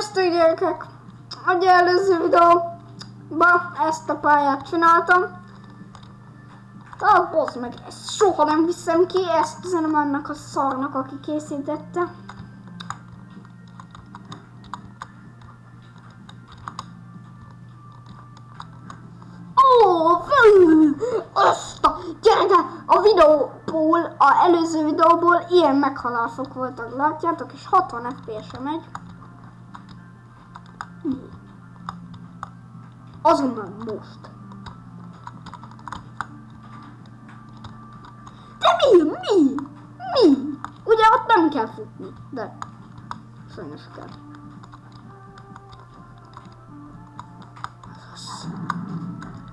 Sziasztok gyerekek! A előző videóban ezt a pályát csináltam. Tehát bozd meg, ezt soha nem viszem ki, ezt üzenem annak a szarnak, aki készítette. Azt a gyerekek, a videóból, a előző videóból ilyen meghalások voltak, látjátok, és 60 FPS-e megy. Azonnal most. De mi? Mi? Mi? Ugye ott nem kell futni, de sajnos kell.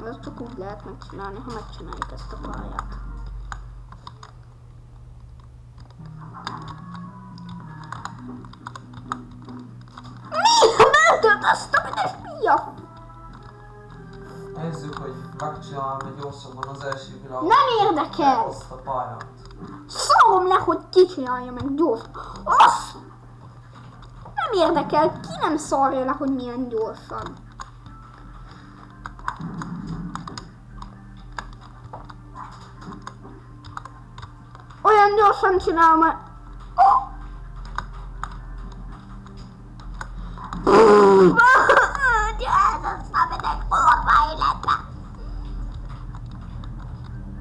Ez csak úgy lehet megcsinálni, ha megcsináljuk ezt a pályát. Mi? Mentőt azt a büdös pia! Nézzük, hogy megcsinálom egy gyorsabban az első világ. Nem érdekel! Azt a pályát. Szarom le, hogy ki csinálja meg gyors. Azt! Nem érdekel, ki nem szarja le, hogy milyen gyorsan. Olyan gyorsan csinálom, hogy... Oh! Jézus, nem megyek kurva életbe!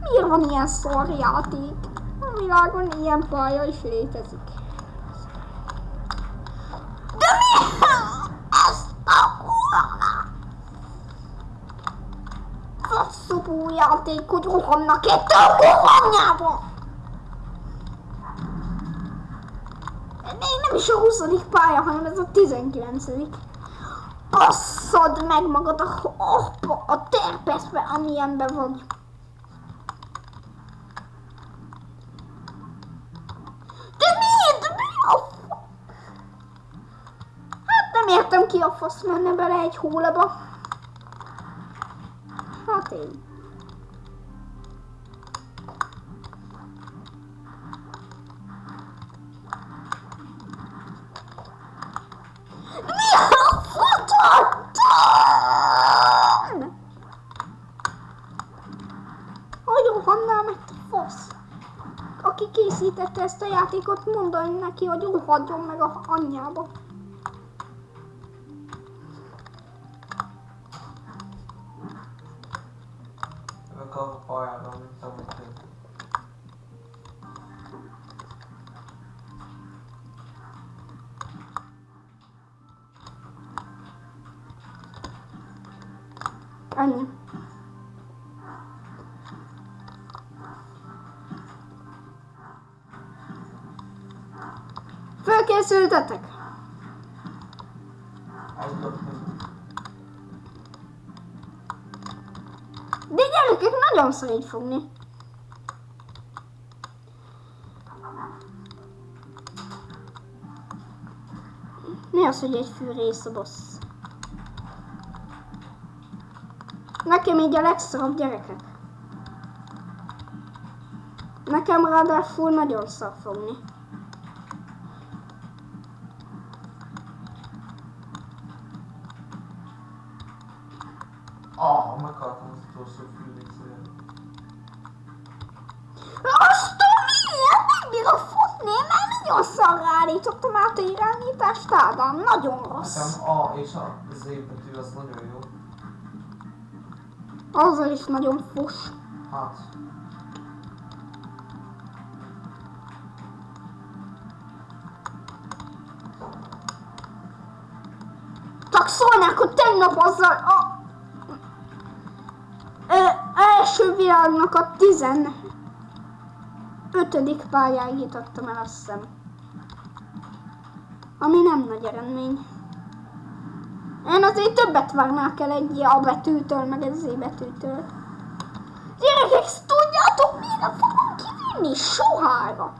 Miért van ilyen szar játék? A világon ilyen pálya is létezik. De mi? Ezt a kurva! Faszopó játék, hogy rohannak itt a kurvanyába! Még nem is a 20. pálya, hanem ez a 19. Basszad meg magad a, a, a terpeszbe, amilyenben vagy. De miért? De mi a fa... Hát értem ki a fasz menne bele egy hólaba. Hát én. Hogy? Aki készítette ezt a játékot, mondani neki, hogy rohadjon meg a anyjába. go far, I've only so much Focus on the attack. Nagyon szorít fogni. Mi az, hogy egy fűrész a boss? Nekem így a legszorabb gyerekek. Nekem ráadásul nagyon szar fogni. Ah, meghaltam az utolsó fűrészért. Azt a miért nem bírok futni, mert nagyon szarra állítottam át a irányítást, Ádám, nagyon rossz. Nekem A és a Z betű az nagyon jó. Azzal is nagyon fos. Hát, Csak szólnák, hogy tegnap azzal a... Ö, első világnak a 15. pályáig jutottam el, azt hiszem. Ami nem nagy eredmény. Én azért többet várnák el egy A betűtől, meg egy Z betűtől. Gyerekek, tudjátok, mire fogom kivinni? Sohára.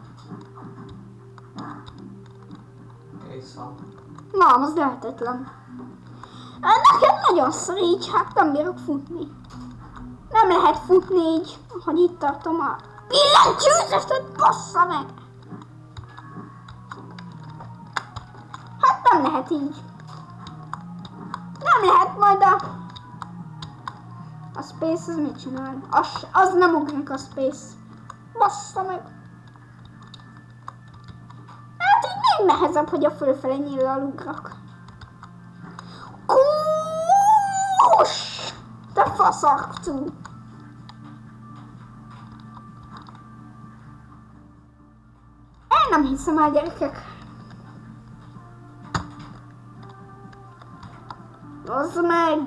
Nem, az lehetetlen. Nekem nagyon szar így, hát nem bírok futni. Nem lehet futni így, hogy itt tartom a billentyűzetet, bassza meg! Hát nem lehet így. Nem lehet majd a... A Space az mit csinál? Az, az nem ugrik a Space. Bassza meg. Hát így még nehezebb, hogy a fölfele nyíllal ugrak. Kús! Te faszarcú! Nem hiszem el, gyerekek. Az meg!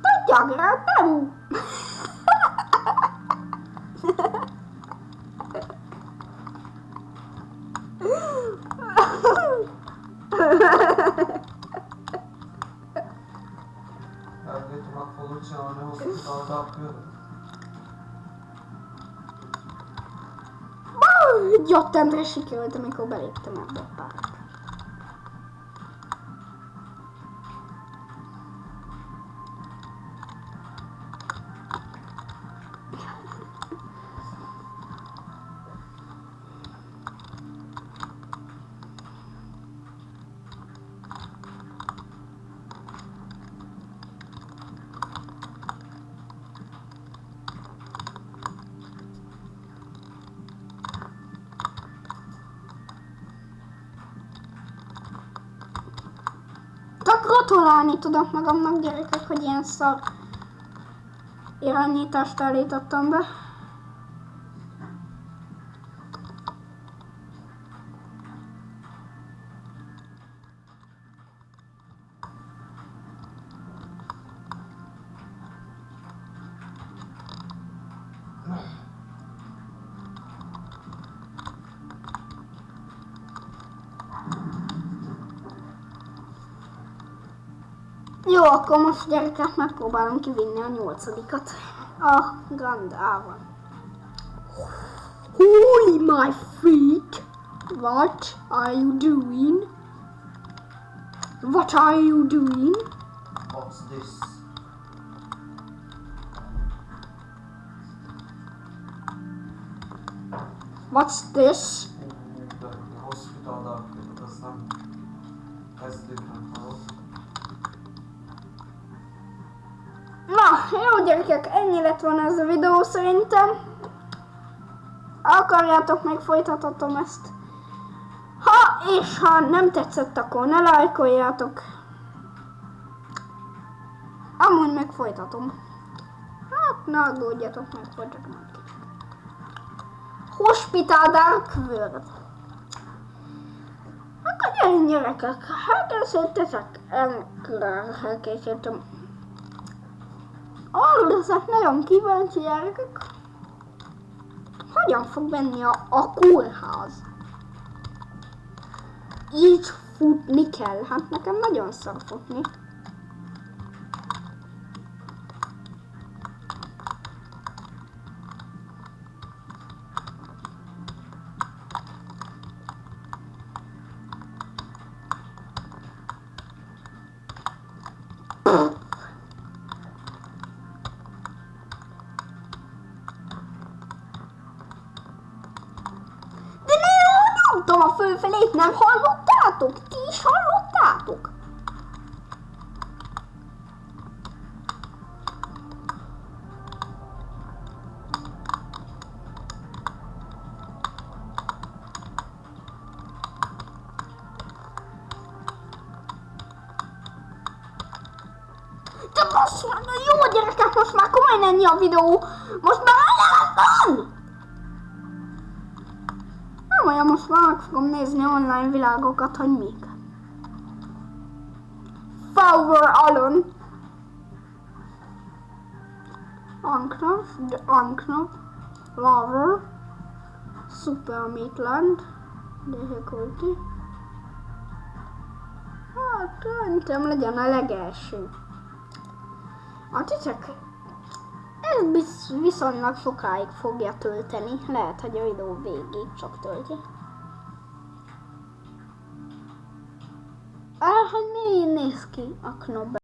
Tudják, nem! Elvétem, meg fogod csinálni a hospital darkőr. Gyattemre sikerült, amikor beléptem ebbe a párba. Gratulálni tudok magamnak, gyerekek, hogy ilyen szar irányítást állítottam be. Jó, akkor most gyerekek megpróbálom kivinni a nyolcadikat. A Grand A-val. Holy my feet! What are you doing? What are you doing? What's this? What's this? Lett volna ez a videó szerintem. Akarjátok, meg folytathatom ezt. Ha és ha nem tetszett, akkor ne lájkoljátok. Amúgy meg folytatom. Hát, ne aggódjatok meg, folytatom. Hospital Dark World. Akkor gyerünk gyerekek, hát elszóltatok, elkészítettem. Arra leszek nagyon kíváncsi gyerekek. Hogyan fog benni a, a kórház? Így futni kell. Hát nekem nagyon szar futni. De hallottátok? Ti is hallottátok? Már, na jó gyerekek, most már komolyan ennyi a videó. Nem olyan, most már meg fogom nézni online világokat, hogy mik. Flower Alon. Anknop, The Anknop, Lover, Super Meatland, Difficulty. Hát, szerintem legyen a legelső. A titek ez biz- viszonylag sokáig fogja tölteni. Lehet, hogy a videó végig csak tölti. Ah, hogy néz ki a knob